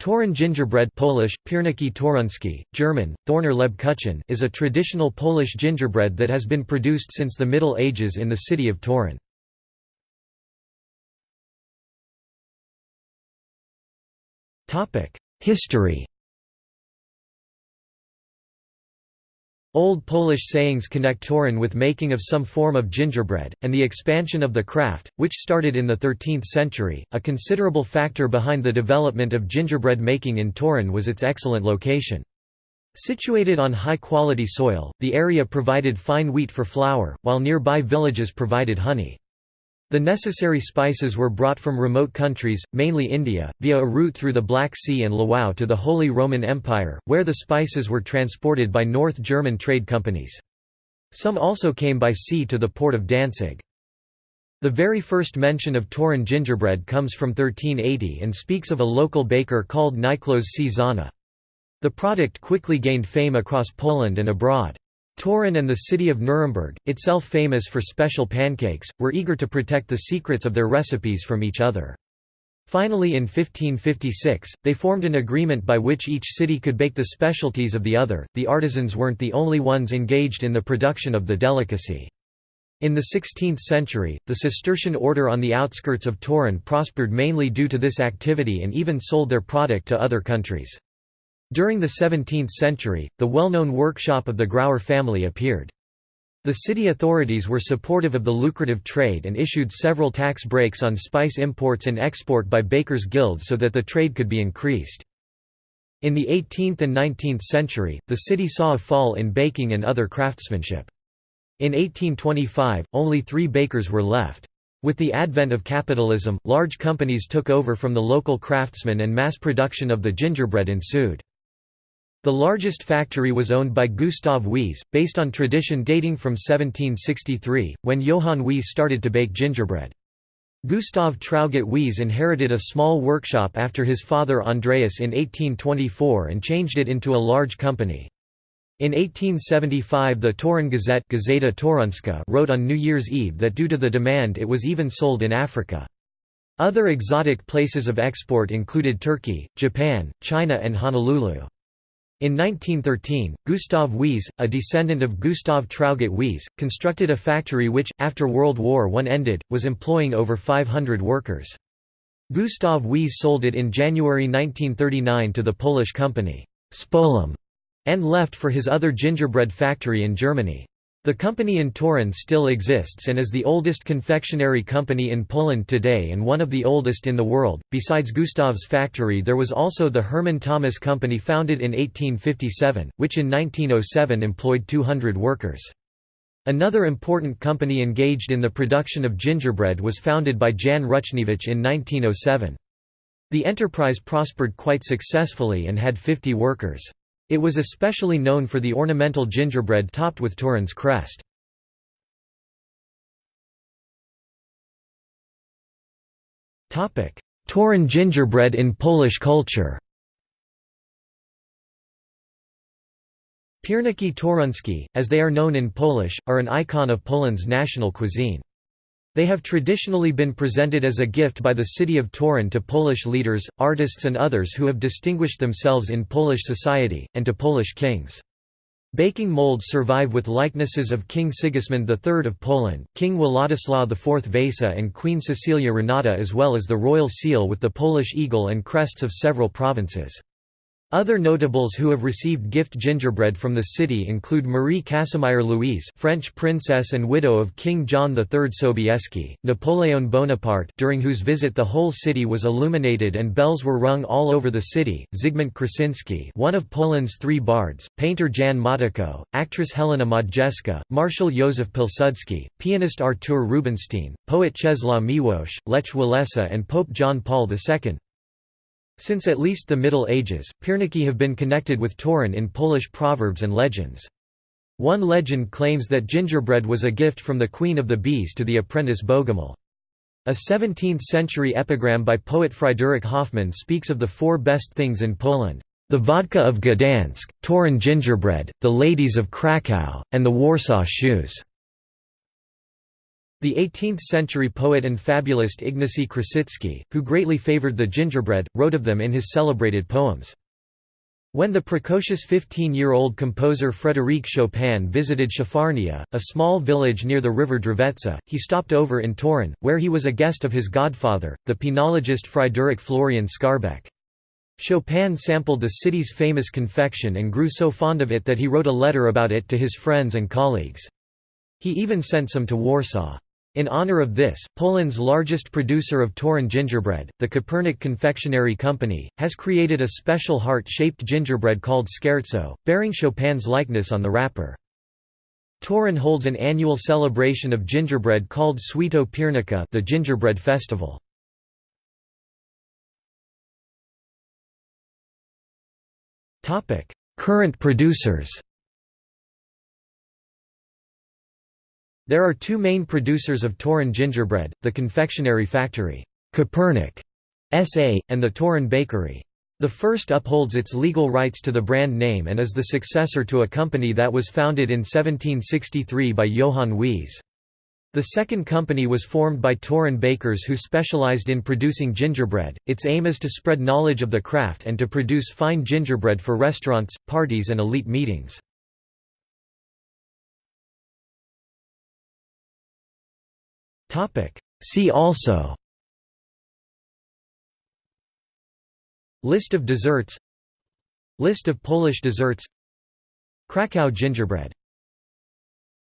Toruń gingerbread Polish, Pierniki Toruńskie, German, Thorner Lebkuchen is a traditional Polish gingerbread that has been produced since the Middle Ages in the city of Toruń. History Old Polish sayings connect Toruń with making of some form of gingerbread, and the expansion of the craft, which started in the 13th century. A considerable factor behind the development of gingerbread making in Toruń was its excellent location. Situated on high-quality soil, the area provided fine wheat for flour, while nearby villages provided honey. The necessary spices were brought from remote countries, mainly India, via a route through the Black Sea and Lwów to the Holy Roman Empire, where the spices were transported by North German trade companies. Some also came by sea to the port of Danzig. The very first mention of Toruń gingerbread comes from 1380 and speaks of a local baker called Niklos C. The product quickly gained fame across Poland and abroad. Toruń and the city of Nuremberg, itself famous for special pancakes, were eager to protect the secrets of their recipes from each other. Finally in 1556, they formed an agreement by which each city could bake the specialties of the other. The artisans weren't the only ones engaged in the production of the delicacy. In the 16th century, the Cistercian order on the outskirts of Toruń prospered mainly due to this activity and even sold their product to other countries. During the 17th century, the well-known workshop of the Grauer family appeared. The city authorities were supportive of the lucrative trade and issued several tax breaks on spice imports and export by bakers' guilds so that the trade could be increased. In the 18th and 19th century, the city saw a fall in baking and other craftsmanship. In 1825, only three bakers were left. With the advent of capitalism, large companies took over from the local craftsmen and mass production of the gingerbread ensued. The largest factory was owned by Gustav Wiese, based on tradition dating from 1763, when Johann Wiese started to bake gingerbread. Gustav Traugott Wiese inherited a small workshop after his father Andreas in 1824 and changed it into a large company. In 1875 the Toruń Gazette Gazeta Toruńska wrote on New Year's Eve that due to the demand it was even sold in Africa. Other exotic places of export included Turkey, Japan, China and Honolulu. In 1913, Gustav Wiese, a descendant of Gustav Traugott Wiese, constructed a factory which, after World War I ended, was employing over 500 workers. Gustav Wiese sold it in January 1939 to the Polish company, Społem, and left for his other gingerbread factory in Germany. The company in Toruń still exists and is the oldest confectionery company in Poland today and one of the oldest in the world. Besides Gustav's factory, there was also the Herman Thomas Company founded in 1857, which in 1907 employed 200 workers. Another important company engaged in the production of gingerbread was founded by Jan Ruchniewicz in 1907. The enterprise prospered quite successfully and had 50 workers. It was especially known for the ornamental gingerbread topped with Toruń's crest. Toruń gingerbread in Polish culture Pierniki toruńskie, as they are known in Polish, are an icon of Poland's national cuisine. They have traditionally been presented as a gift by the city of Toruń to Polish leaders, artists and others who have distinguished themselves in Polish society, and to Polish kings. Baking molds survive with likenesses of King Sigismund III of Poland, King Władysław IV Vasa and Queen Cecilia Renata as well as the royal seal with the Polish eagle and crests of several provinces. Other notables who have received gift gingerbread from the city include Marie Casimir Louise French princess and widow of King John III Sobieski, Napoleon Bonaparte during whose visit the whole city was illuminated and bells were rung all over the city, Zygmunt Krasinski one of Poland's three bards, painter Jan Matejko, actress Helena Modjeska, Marshal Józef Pilsudski, pianist Artur Rubinstein, poet Czesław Miłosz, Lech Walesa and Pope John Paul II. Since at least the Middle Ages, pierniki have been connected with Toruń in Polish proverbs and legends. One legend claims that gingerbread was a gift from the Queen of the Bees to the apprentice Bogomil. A 17th-century epigram by poet Fryderyk Hoffmann speaks of the four best things in Poland. The vodka of Gdansk, Toruń gingerbread, the ladies of Krakow, and the Warsaw shoes. The 18th-century poet and fabulist Ignacy Krasicki, who greatly favored the gingerbread, wrote of them in his celebrated poems. When the precocious 15-year-old composer Frédéric Chopin visited Szafarnia, a small village near the river Drwęca, he stopped over in Toruń, where he was a guest of his godfather, the penologist Friedrich Florian Skarbek. Chopin sampled the city's famous confection and grew so fond of it that he wrote a letter about it to his friends and colleagues. He even sent some to Warsaw. In honor of this, Poland's largest producer of Toruń gingerbread, the Kopernik Confectionery Company, has created a special heart-shaped gingerbread called Scherzo, bearing Chopin's likeness on the wrapper. Toruń holds an annual celebration of gingerbread called Święto Piernika the Gingerbread Festival. Current producers There are two main producers of Toruń gingerbread, the confectionery factory, Kopernik S.A., and the Toruń Bakery. The first upholds its legal rights to the brand name and is the successor to a company that was founded in 1763 by Johann Wiese. The second company was formed by Toruń bakers who specialized in producing gingerbread. Its aim is to spread knowledge of the craft and to produce fine gingerbread for restaurants, parties, and elite meetings. Topic. See also. List of desserts. List of Polish desserts. Krakow gingerbread